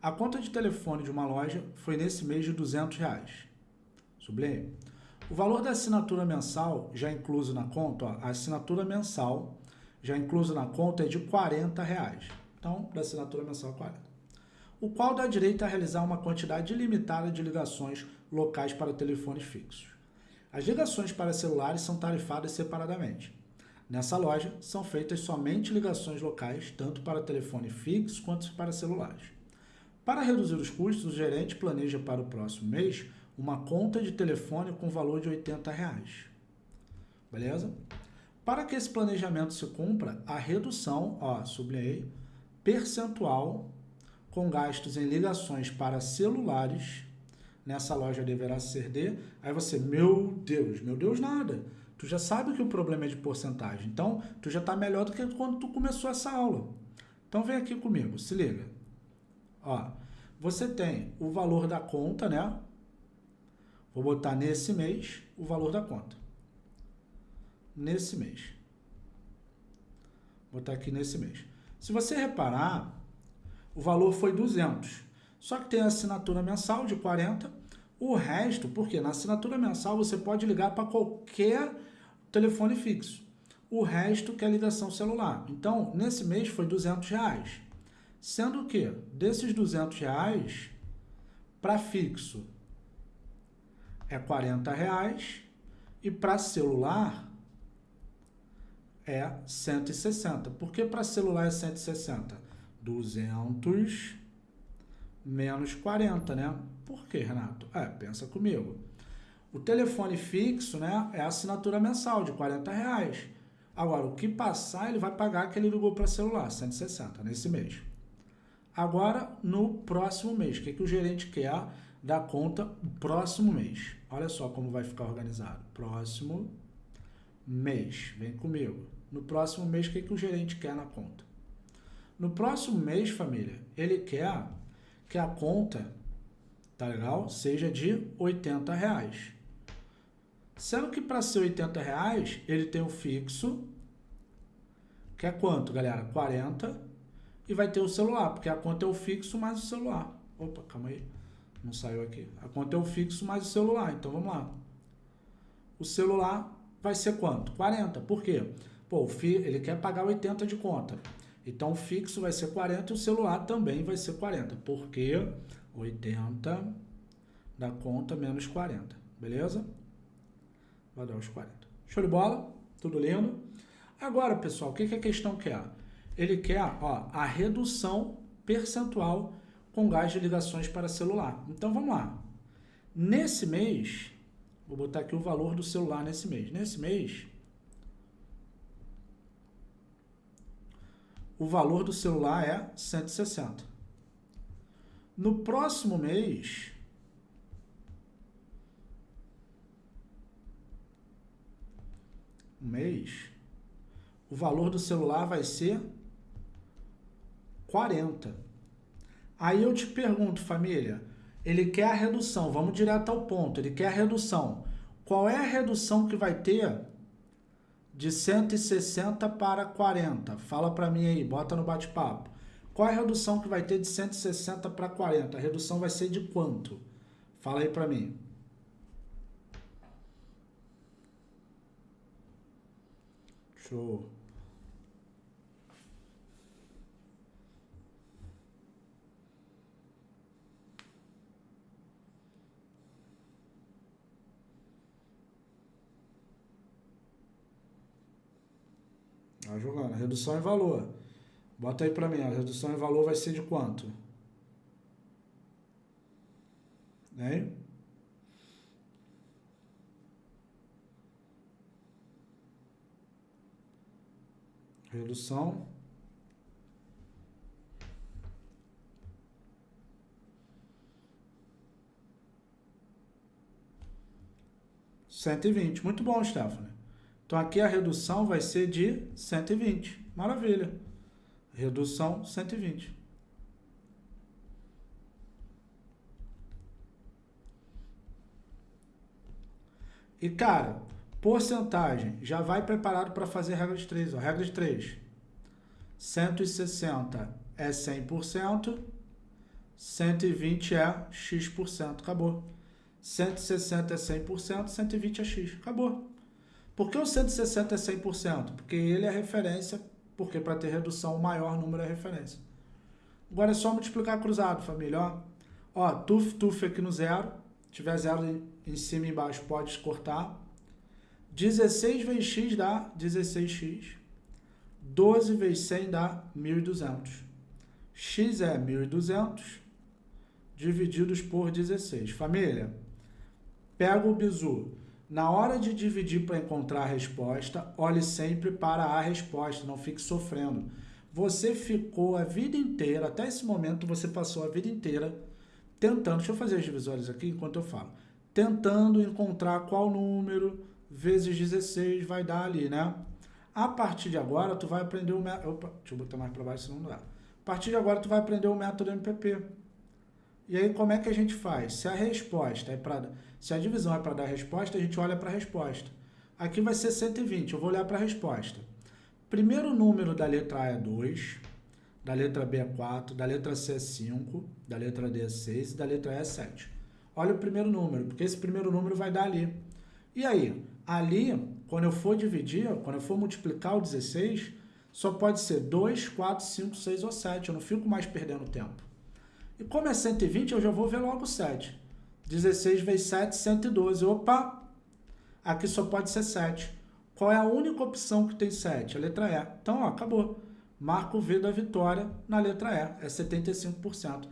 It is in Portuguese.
A conta de telefone de uma loja foi nesse mês de 200 reais. Sublime. O valor da assinatura mensal, já incluso na conta, ó, a assinatura mensal, já incluso na conta, é de 40 reais. Então, da assinatura mensal, 40. O qual dá direito a realizar uma quantidade ilimitada de ligações locais para telefones fixos. As ligações para celulares são tarifadas separadamente. Nessa loja, são feitas somente ligações locais, tanto para telefone fixo quanto para celulares. Para reduzir os custos, o gerente planeja para o próximo mês uma conta de telefone com valor de 80 reais. Beleza? Para que esse planejamento se cumpra, a redução, ó, sublinhei, percentual com gastos em ligações para celulares nessa loja deverá ser de... Aí você, meu Deus, meu Deus nada. Tu já sabe que o problema é de porcentagem. Então, tu já está melhor do que quando tu começou essa aula. Então, vem aqui comigo, se liga. Ó, você tem o valor da conta, né? Vou botar nesse mês o valor da conta. Nesse mês. Vou botar aqui nesse mês. Se você reparar, o valor foi 200. Só que tem a assinatura mensal de 40. O resto, porque na assinatura mensal você pode ligar para qualquer telefone fixo. O resto que é ligação celular. Então, nesse mês foi 200 reais. Sendo que, desses 200 reais, para fixo é 40 reais e para celular é 160. Por que para celular é 160? 200 menos 40, né? Por que, Renato? É, pensa comigo. O telefone fixo, né, é a assinatura mensal de 40 reais. Agora, o que passar, ele vai pagar que ele ligou para celular, 160, nesse mês. Agora, no próximo mês, o que, que o gerente quer da conta próximo mês? Olha só como vai ficar organizado. Próximo mês, vem comigo. No próximo mês, o que, que o gerente quer na conta? No próximo mês, família, ele quer que a conta, tá legal? Seja de 80 reais. Sendo que para ser 80 reais, ele tem o fixo, que é quanto, galera? 40 e vai ter o celular, porque a conta é o fixo mais o celular. Opa, calma aí. Não saiu aqui. A conta é o fixo mais o celular. Então, vamos lá. O celular vai ser quanto? 40. Por quê? Pô, ele quer pagar 80 de conta. Então, o fixo vai ser 40 e o celular também vai ser 40. Porque 80 da conta menos 40. Beleza? Vai dar os 40. Show de bola? Tudo lindo? Agora, pessoal, o que, que a questão quer? Ele quer ó, a redução percentual com gás de ligações para celular. Então, vamos lá. Nesse mês, vou botar aqui o valor do celular nesse mês. Nesse mês, o valor do celular é 160. No próximo mês, mês, o valor do celular vai ser 40. Aí eu te pergunto, família, ele quer a redução, vamos direto ao ponto, ele quer a redução. Qual é a redução que vai ter de 160 para 40? Fala para mim aí, bota no bate-papo. Qual é a redução que vai ter de 160 para 40? A redução vai ser de quanto? Fala aí para mim. Show. Vai jogando. Redução em valor. Bota aí para mim. A redução em valor vai ser de quanto? Né? Redução. Cento e vinte. Muito bom, Stephanie. Então, aqui a redução vai ser de 120. Maravilha. Redução 120. E, cara, porcentagem, já vai preparado para fazer regra de 3. Ó. Regra de 3. 160 é 100%, 120 é x%, acabou. 160 é 100%, 120 é x, acabou. Por que o 160 é 100%? Porque ele é referência, porque para ter redução o maior número é referência. Agora é só multiplicar cruzado, família, ó. Ó, tuf, tuf aqui no zero, tiver zero em cima e embaixo, pode cortar. 16 vezes x dá 16x. 12 vezes 100 dá 1.200. x é 1.200 divididos por 16. Família, pega o bizu. Na hora de dividir para encontrar a resposta, olhe sempre para a resposta, não fique sofrendo. Você ficou a vida inteira, até esse momento você passou a vida inteira tentando, deixa eu fazer as divisórias aqui enquanto eu falo, tentando encontrar qual número vezes 16 vai dar ali, né? A partir de agora, tu vai aprender o método... Opa, deixa eu botar mais para baixo, senão não dá. A partir de agora, tu vai aprender o método MPP. E aí, como é que a gente faz? Se a resposta é para... Se a divisão é para dar resposta, a gente olha para a resposta. Aqui vai ser 120, eu vou olhar para a resposta. Primeiro número da letra A é 2, da letra B é 4, da letra C é 5, da letra D é 6 e da letra E é 7. Olha o primeiro número, porque esse primeiro número vai dar ali. E aí, ali, quando eu for dividir, quando eu for multiplicar o 16, só pode ser 2, 4, 5, 6 ou 7. Eu não fico mais perdendo tempo. E como é 120, eu já vou ver logo 7. 16 vezes 7, 112. Opa! Aqui só pode ser 7. Qual é a única opção que tem 7? A letra E. Então, ó, acabou. Marco o V da vitória na letra E. É 75%.